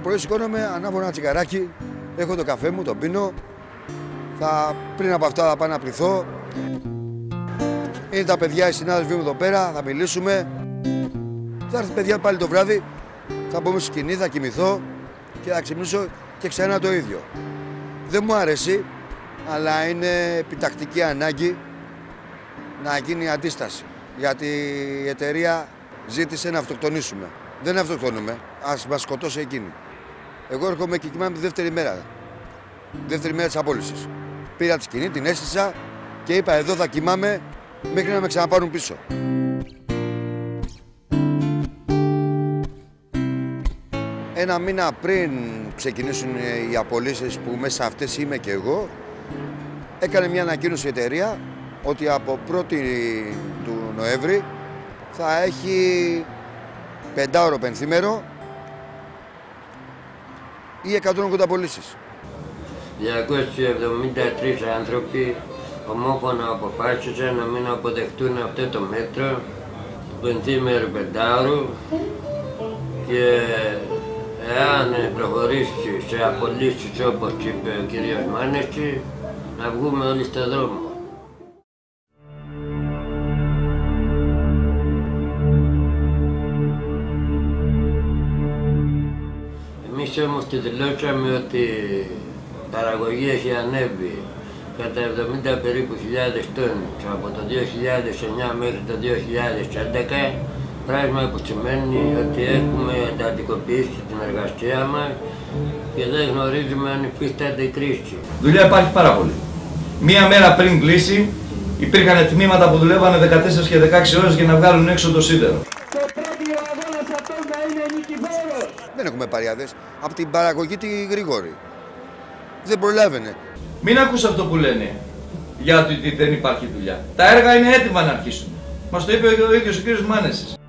το πρωί σηκώνομαι, ανάβω ένα τσιγαράκι, έχω το καφέ μου, τον πίνω. Θα, πριν από αυτά θα πάω να πληθώ. Είναι τα παιδιά, οι συνάδελφοί μου εδώ πέρα, θα μιλήσουμε. Θα έρθει παιδιά πάλι το βράδυ, θα μπούμε στη σκηνή, θα κοιμηθώ και θα ξυπνήσω και ξανά το ίδιο. Δεν μου αρέσει, αλλά είναι επιτακτική ανάγκη να γίνει αντίσταση. Γιατί η εταιρεία ζήτησε να αυτοκτονήσουμε. Δεν αυτοκτονούμε, ας μας σκοτώσει εκείνη. Εγώ έρχομαι και κοιμάμαι τη δεύτερη μέρα. Δεύτερη μέρα της απόλυσης. Πήρα τη σκηνή, την έστησα και είπα εδώ θα κοιμάμαι μέχρι να με ξαναπάρουν πίσω. Ένα μήνα πριν ξεκινήσουν οι απολύσεις που μέσα αυτές είμαι και εγώ, έκανε μια ανακοίνωση η εταιρεία ότι από 1η του Νοέμβρη θα έχει πεντάωρο πενθήμερο ή 180 απολύσεις. 273 άνθρωποι ομόφωνα αποφάσισαν να μην αποδεχτούν αυτό το μέτρο του πενθήμερου πεντάωρου και εάν προχωρήσει σε απολύσεις όπως είπε ο κ. Μάνεση να βγούμε όλοι στον δρόμο. Εμείς όμως τη δηλώσαμε ότι η παραγωγή έχει ανέβει κατά 70 περίπου χιλιάδες τόνους από το 2009 μέχρι το 2011 πράγμα που σημαίνει ότι έχουμε εντατικοποιήσει την εργασία μας και δεν γνωρίζουμε αν υφίσταται η κρίση. Δουλειά υπάρχει πάρα πολύ. Μία μέρα πριν κλείσει υπήρχαν τμήματα που δουλεύανε 14 και 16 ώρες για να βγάλουν έξω το σίδερο. Δεν έχουμε παριάδες. Από την παραγωγή τη γρήγορη. Δεν προλάβαινε. Μην ακούς αυτό που λένε για το ότι δεν υπάρχει δουλειά. Τα έργα είναι έτοιμα να αρχίσουν. Μας το είπε ο ίδιος ο κύριος Μάνεσης.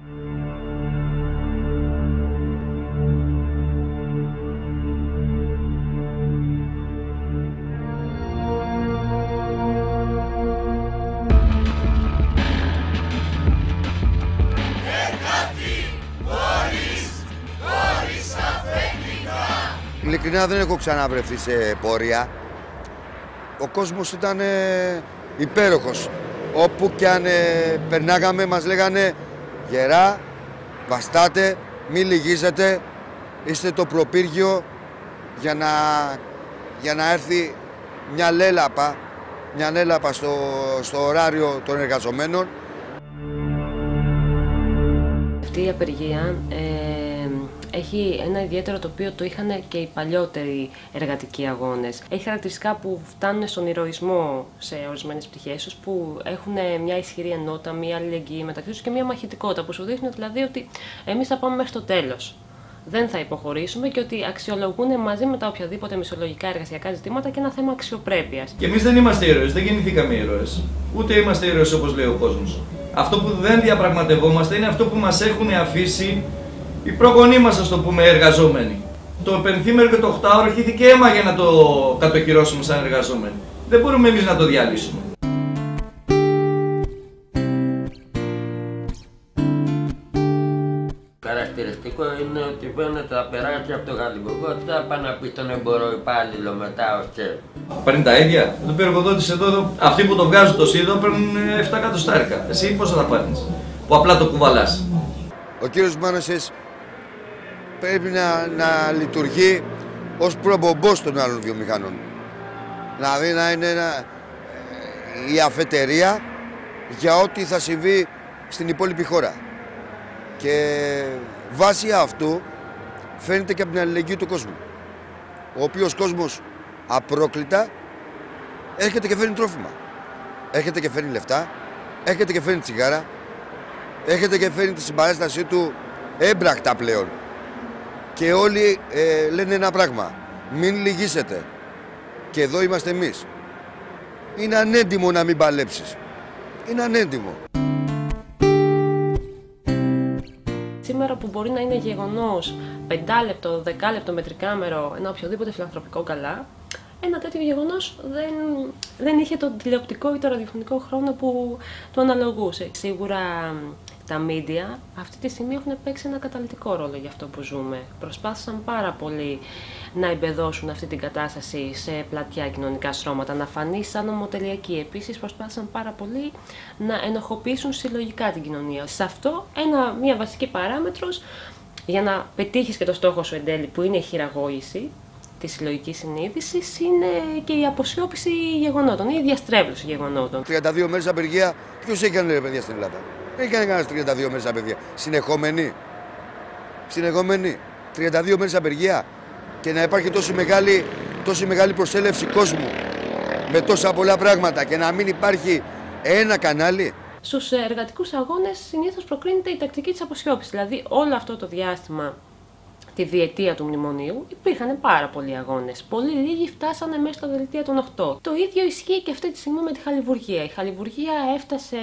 Ειλικρινά δεν έχω ξαναβρεθεί σε πορεία. Ο κόσμος ήταν ε, υπέροχος. Όπου και αν ε, περνάγαμε μας λέγανε γερά, βαστάτε, μη λυγίζετε, είστε το προπύργιο για να, για να έρθει μια λέλαπα, μια λέλαπα στο, στο ωράριο των εργαζομένων. Αυτή η απεργία ε, έχει ένα ιδιαίτερο το οποίο το είχαν και οι παλιότεροι εργατικοί αγώνες. Έχει χαρακτηριστικά που φτάνουν στον ηρωισμό σε ορισμένες πτυχές, που έχουν μια ισχυρή ενότητα, μια αλληλεγγύη μεταξύ τους και μια μαχητικότητα, που σου δείχνει δηλαδή ότι εμείς θα πάμε μέχρι το τέλος. Δεν θα υποχωρήσουμε και ότι αξιολογούν μαζί με τα οποιαδήποτε μισολογικά εργασιακά ζητήματα και ένα θέμα αξιοπρέπειας. Και εμείς δεν είμαστε ήρωες, δεν γεννηθήκαμε ήρωες. Ούτε είμαστε ήρωες όπως λέει ο κόσμος. Αυτό που δεν διαπραγματευόμαστε είναι αυτό που μας έχουν αφήσει οι προγονείς μας, ας το πούμε, εργαζόμενοι. Το πενθήμερο και το οχτάωρο χύθηκε αίμα για να το κατοχυρώσουμε σαν εργαζόμενοι. Δεν μπορούμε εμείς να το διαλύσουμε. Χαρακτηριστικό είναι ότι φαίνεται τα περάσει από το γαλλικό θα πάνε να πει στον υπάλληλο μετά ο ΣΕ. Παίρνει τα ίδια. Το πει εργοδότη εδώ, αυτοί που το βγάζουν το σίδο παίρνουν 7 εκατοστάρικα. Εσύ πόσα θα πάρεις, που απλά το κουβαλάς. Ο κύριος Μάνασες πρέπει να, να λειτουργεί ως προπομπός των άλλων βιομηχανών. Δηλαδή να είναι ένα, η αφετερία για ό,τι θα συμβεί στην υπόλοιπη χώρα. Και βάσει αυτού φαίνεται και από την αλληλεγγύη του κόσμου. Ο οποίος κόσμος απρόκλητα έρχεται και φέρνει τρόφιμα. Έρχεται και φέρνει λεφτά, έρχεται και φέρνει τσιγάρα, έρχεται και φέρνει τη συμπαράστασή του έμπρακτα πλέον. Και όλοι ε, λένε ένα πράγμα. Μην λυγίσετε. Και εδώ είμαστε εμείς. Είναι ανέντιμο να μην παλέψεις. Είναι ανέντιμο. Σήμερα που μπορεί να είναι γεγονός 5 λεπτό, 10 λεπτό με τρικάμερο, ένα οποιοδήποτε φιλανθρωπικό καλά, ένα τέτοιο γεγονός δεν, δεν είχε τον τηλεοπτικό ή το ραδιοφωνικό χρόνο που του αναλογούσε. Σίγουρα τα μίντια αυτή τη στιγμή έχουν παίξει ένα καταλητικό ρόλο για αυτό που ζούμε. Προσπάθησαν πάρα πολύ να εμπεδώσουν αυτή την κατάσταση σε πλατιά κοινωνικά στρώματα, να φανεί σαν ομοτελειακή. Επίσης προσπάθησαν πάρα πολύ να ενοχοποιήσουν συλλογικά την κοινωνία. Σε αυτό ένα, μια βασική παράμετρος για να πετύχεις και το στόχο σου εν τέλει που είναι η χειραγώγηση, τη συλλογική συνείδηση είναι και η αποσιώπηση γεγονότων ή η διαστρέβλωση γεγονότων. 32 μέρες απεργία, ποιος έκανε ρε παιδιά στην Ελλάδα; Δεν έκανε κανένας 32 μέρες απεργία. Συνεχόμενη. Συνεχόμενη. 32 μέρες απεργία και να υπάρχει τόση μεγάλη, τόση μεγάλη προσέλευση κόσμου με τόσα πολλά πράγματα και να μην υπάρχει ένα κανάλι. Στους εργατικούς αγώνες συνήθως προκρίνεται η τακτική της αποσιώπησης. Δηλαδή, όλο αυτό το διάστημα τη διετία του μνημονίου υπήρχαν πάρα πολλοί αγώνες. Πολύ λίγοι φτάσανε μέσα στο δελτίο των 8. Το ίδιο ισχύει και αυτή τη στιγμή με τη χαλιβουργία. Η χαλιβουργία έφτασε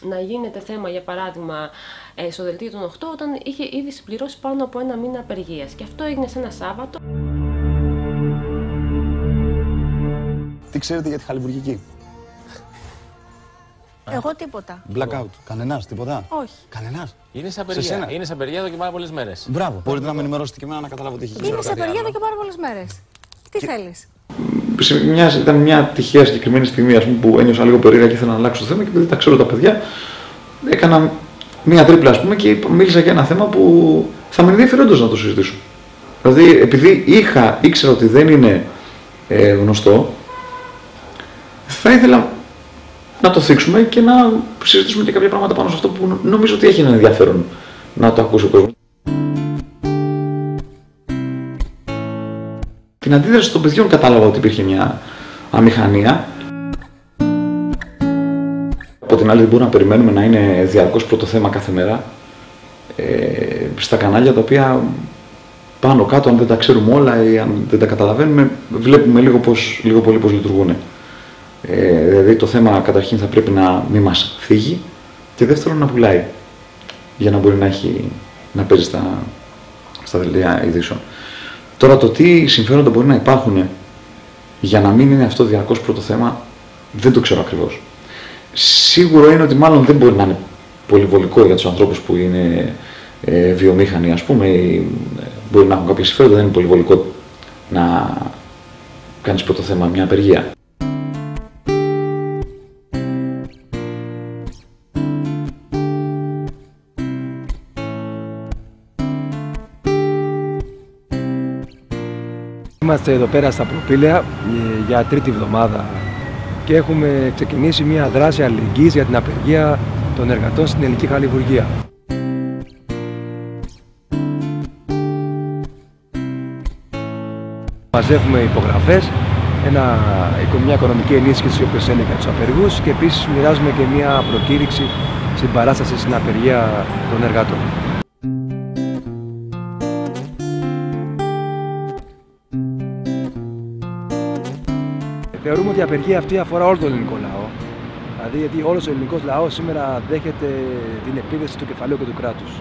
να γίνεται θέμα, για παράδειγμα, ε, στο δελτίο των 8 όταν είχε ήδη συμπληρώσει πάνω από ένα μήνα απεργίας. Και αυτό έγινε σε ένα Σάββατο. Τι ξέρετε για τη χαλιβουργική; Εγώ τίποτα. Blackout. Κανένας, τίποτα; Όχι. Κανένας; Είναι σε απεργία. σένα. Είναι σε απεργία εδώ και πάρα πολλές μέρες. Μπράβο. Μπορείτε να με ενημερώσετε και εμένα να καταλάβω τι έχει γίνει. Είναι σε απεργία εδώ και πάρα πολλές μέρες. Τι θέλεις; Σε μια, ήταν μια τυχαία συγκεκριμένη στιγμή ας πούμε, που ένιωσα λίγο περίεργα και ήθελα να αλλάξω το θέμα και επειδή τα ξέρω τα παιδιά, έκανα μια τρίπλα ας πούμε, και είπα- μίλησα για ένα θέμα που θα με ενδιαφέροντος να το συζητήσω. Δηλαδή, επειδή είχα, ήξερα ότι δεν είναι ε, γνωστό, θα ήθελα να το θίξουμε και να συζητήσουμε και κάποια πράγματα πάνω σε αυτό που νομίζω ότι έχει ένα ενδιαφέρον να το ακούσει ο κόσμος. Την αντίδραση των παιδιών κατάλαβα ότι υπήρχε μια αμηχανία. Από την άλλη δεν μπορούμε να περιμένουμε να είναι διαρκώς πρώτο θέμα κάθε μέρα ε, στα κανάλια τα οποία πάνω κάτω αν δεν τα ξέρουμε όλα ή αν δεν τα καταλαβαίνουμε βλέπουμε λίγο, πώς, λίγο πολύ πώς λειτουργούν. Ε, δηλαδή το θέμα καταρχήν θα πρέπει να μην μας φύγει και δεύτερον να πουλάει για να μπορεί να, έχει, να παίζει στα, στα δελτία ειδήσεων. Τώρα το τι συμφέροντα μπορεί να υπάρχουν για να μην είναι αυτό διαρκώς πρώτο θέμα δεν το ξέρω ακριβώς. Σίγουρο είναι ότι μάλλον δεν μπορεί να είναι πολυβολικό για τους ανθρώπους που είναι ε, βιομήχανοι ας πούμε ή ε, μπορεί να έχουν κάποια συμφέροντα, δεν είναι πολυβολικό να κάνεις πρώτο θέμα μια απεργία. Είμαστε εδώ πέρα στα Προπήλαια ε, για τρίτη εβδομάδα και έχουμε ξεκινήσει μια δράση αλληλεγγύης για την απεργία των εργατών στην ελληνική χαλιβουργία. Μαζεύουμε υπογραφές, ένα, μια οικονομική ενίσχυση όπως έλεγε για τους απεργούς και επίσης μοιράζουμε και μια προκήρυξη στην παράσταση στην απεργία των εργατών. Ότι η απεργία αυτή αφορά όλο τον ελληνικό λαό. Δηλαδή, γιατί όλος ο ελληνικός λαός σήμερα δέχεται την επίδεση του κεφαλαίου και του κράτους.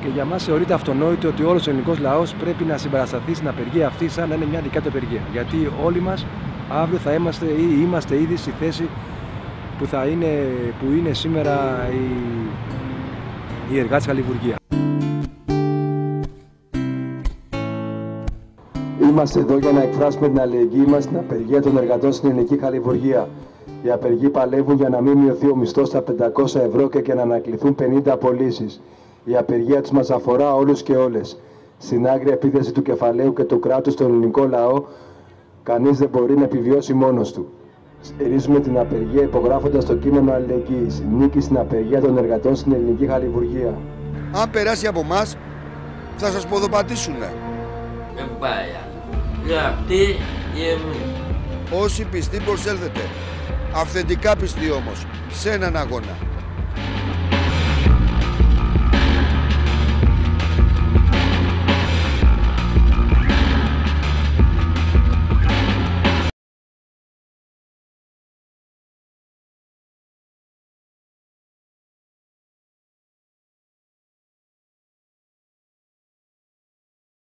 Και για μας θεωρείται αυτονόητο ότι όλος ο ελληνικός λαός πρέπει να συμπαρασταθεί στην απεργία αυτή σαν να είναι μια δικά του απεργία. Γιατί όλοι μας αύριο θα είμαστε ή είμαστε ήδη στη θέση που, θα είναι, που είναι σήμερα η, η εργάτη χαλιβουργίας. Είμαστε εδώ για να εκφράσουμε την αλληλεγγύη μας στην απεργία των εργατών στην ελληνική χαλιβουργία. Οι απεργοί παλεύουν για να μην μειωθεί ο μισθός στα 500 ευρώ και, και να ανακληθούν 50 απολύσεις. Η απεργία τους μας αφορά όλους και όλες. Στην άγρια επίθεση του κεφαλαίου και του κράτους στον ελληνικό λαό, κανείς δεν μπορεί να επιβιώσει μόνος του. Στηρίζουμε την απεργία υπογράφοντας το κείμενο αλληλεγγύης. Νίκη στην απεργία των εργατών στην ελληνική χαλιβουργία. Αν περάσει από εμάς, θα σας ποδοπατήσουνε. Δεν πάει άλλο. Ή αυτοί ή εμείς. Όσοι πιστοί προσέλθετε. Αυθεντικά πιστοί όμως. Σε έναν αγώνα.